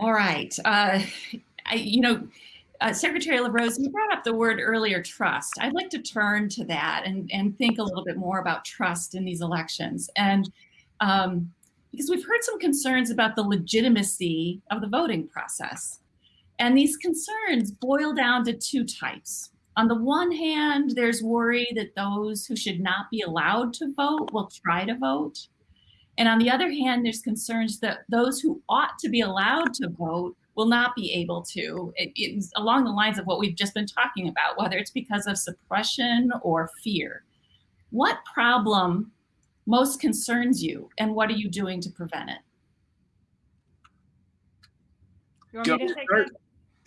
All right. Uh, I, you know, uh, Secretary LaRose, you brought up the word earlier, trust. I'd like to turn to that and, and think a little bit more about trust in these elections. And um, because we've heard some concerns about the legitimacy of the voting process. And these concerns boil down to two types. On the one hand, there's worry that those who should not be allowed to vote will try to vote. And on the other hand, there's concerns that those who ought to be allowed to vote will not be able to. It, it's along the lines of what we've just been talking about, whether it's because of suppression or fear. What problem most concerns you and what are you doing to prevent it? You want me to take?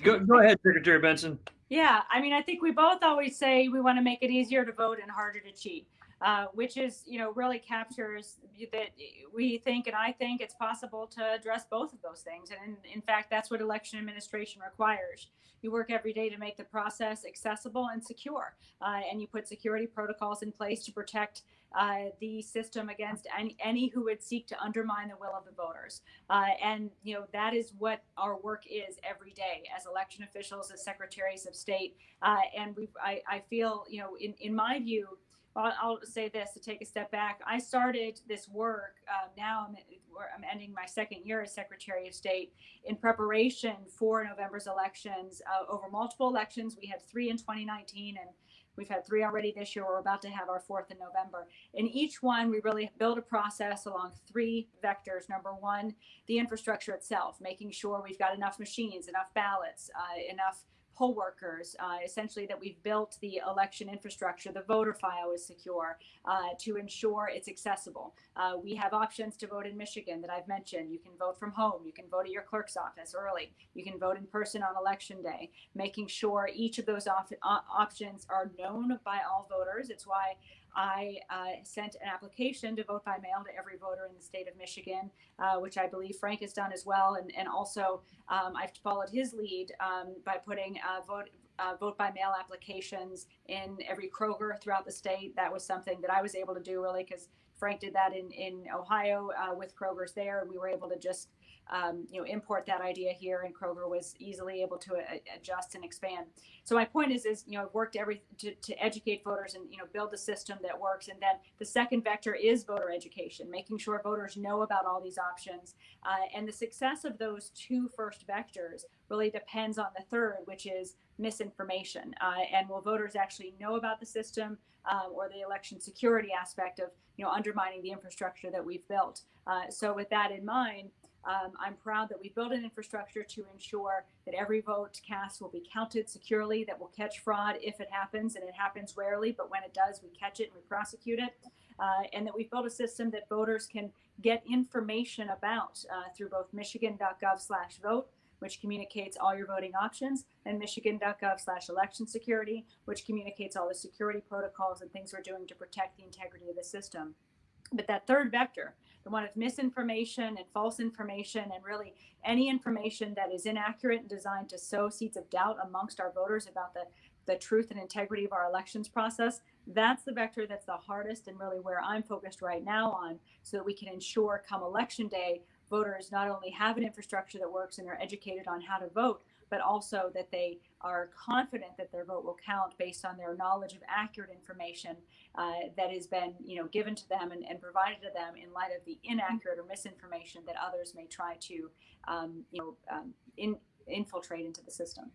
Go, go ahead, Secretary Benson. Yeah, I mean, I think we both always say we want to make it easier to vote and harder to cheat. Uh, which is, you know, really captures that we think and I think it's possible to address both of those things. And in, in, fact, that's what election administration requires. You work every day to make the process accessible and secure, uh, and you put security protocols in place to protect uh, the system against any, any who would seek to undermine the will of the voters. Uh, and, you know, that is what our work is every day as election officials, as secretaries of state. Uh, and we I, I feel, you know, in, in my view, I'll, I'll, say this to take a step back. I started this work. Uh, now I'm, I'm, ending my second year as Secretary of State in preparation for November's elections. Uh, over multiple elections, we had three in 2019, and we've had three already this year. We're about to have our fourth in November. In each one, we really build a process along three vectors. Number one, the infrastructure itself, making sure we've got enough machines, enough ballots, uh, enough poll workers, uh, essentially that we've built the election infrastructure, the voter file is secure uh, to ensure it's accessible. Uh, we have options to vote in Michigan that I've mentioned. You can vote from home. You can vote at your clerk's office early. You can vote in person on election day, making sure each of those op options are known by all voters. It's why I uh, sent an application to vote by mail to every voter in the state of Michigan, uh, which I believe Frank has done as well. And, and also, um, I've followed his lead um, by putting uh, vote. Uh, vote by mail applications in every Kroger throughout the state. That was something that I was able to do really because Frank did that in, in Ohio uh, with Kroger's there. And we were able to just um, you know, import that idea here, and Kroger was easily able to a- adjust and expand. So my point is, is you know, I've worked every to, to educate voters and you know build a system that works. And then the second vector is voter education, making sure voters know about all these options. Uh, and the success of those two first vectors really depends on the third, which is misinformation. Uh, and will voters actually know about the system um, or the election security aspect of you know undermining the infrastructure that we've built? Uh, so with that in mind um, I'm proud that we built an infrastructure to ensure that every vote cast will be counted securely, that will catch fraud if it happens, and it happens rarely, but when it does, we catch it and we prosecute it. Uh, and that we've built a system that voters can get information about uh, through both michigan.gov slash vote, which communicates all your voting options, and michigan.gov slash election security, which communicates all the security protocols and things we're doing to protect the integrity of the system. But that third vector, the one of misinformation and false information, and really any information that is inaccurate and designed to sow seeds of doubt amongst our voters about the, the truth and integrity of our elections process, that's the vector that's the hardest and really where I'm focused right now on so that we can ensure come election day, voters not only have an infrastructure that works and are educated on how to vote, but also that they are confident that their vote will count based on their knowledge of accurate information uh, that has been you know given to them and, and, provided to them in light of the inaccurate or misinformation that others may try to um, you know um, in, infiltrate into the system.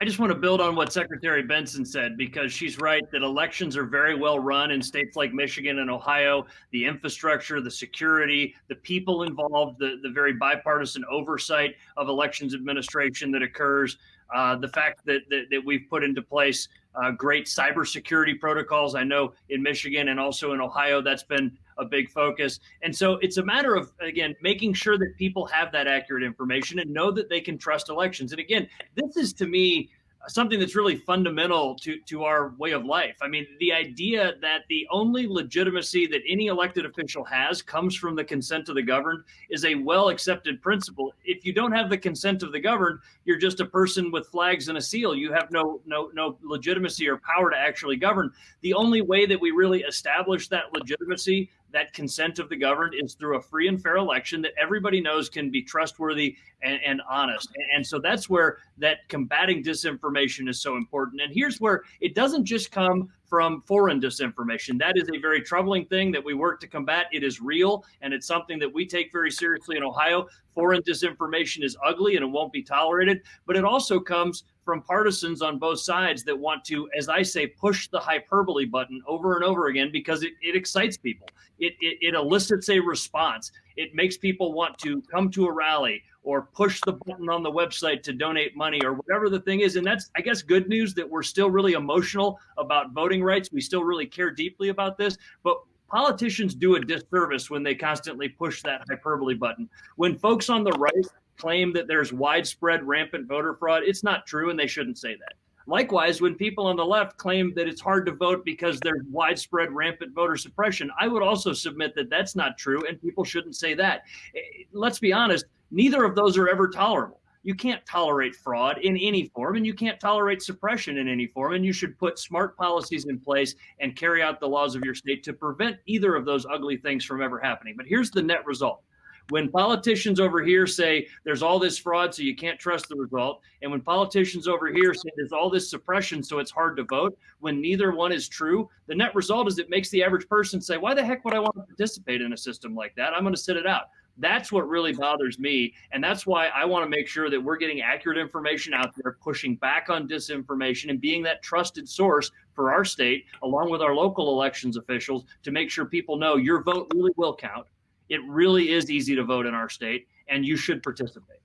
I just want to build on what Secretary Benson said because she's right that elections are very well run in states like Michigan and Ohio. The infrastructure, the security, the people involved, the, the very bipartisan oversight of elections administration that occurs, uh, the fact that, that, that, we've put into place uh, great cybersecurity protocols. I know in Michigan and also in Ohio, that's been a big focus. And so it's a matter of, again, making sure that people have that accurate information and know that they can trust elections. And again, this is to me something that's really fundamental to, to our way of life. I mean, the idea that the only legitimacy that any elected official has comes from the consent of the governed is a well accepted principle. If you don't have the consent of the governed, you're just a person with flags and a seal. You have no no no legitimacy or power to actually govern. The only way that we really establish that legitimacy that consent of the governed is through a free and fair election that everybody knows can be trustworthy and, and honest. And, and so that's where that combating disinformation is so important. And here's where it doesn't just come from foreign disinformation. That is a very troubling thing that we work to combat. It is real and it's something that we take very seriously in Ohio. Foreign disinformation is ugly and it won't be tolerated, but it also comes from partisans on both sides that want to, as I say, push the hyperbole button over and over again because it, it excites people. It, it, it elicits a response. It makes people want to come to a rally or push the button on the website to donate money or whatever the thing is. And that's, I guess, good news that we're still really emotional about voting rights. We still really care deeply about this. But politicians do a disservice when they constantly push that hyperbole button. When folks on the right claim that there's widespread rampant voter fraud, it's not true and they shouldn't say that. Likewise, when people on the left claim that it's hard to vote because there's widespread rampant voter suppression, I would also submit that that's not true and people shouldn't say that. Eh, let's be honest, neither of those are ever tolerable. You can't tolerate fraud in any form and you can't tolerate suppression in any form. And you should put smart policies in place and carry out the laws of your state to prevent either of those ugly things from ever happening. But here's the net result when politicians over here say there's all this fraud, so you can't trust the result, and when politicians over here say there's all this suppression, so it's hard to vote, when neither one is true, the net result is it makes the average person say, why the heck would I want to participate in a system like that? I'm going to sit it out. That's what really bothers me. And that's why I want to make sure that we're getting accurate information out there, pushing back on disinformation and being that trusted source for our state, along with our local elections officials, to make sure people know your vote really will count it really is easy to vote in our state, and you should participate.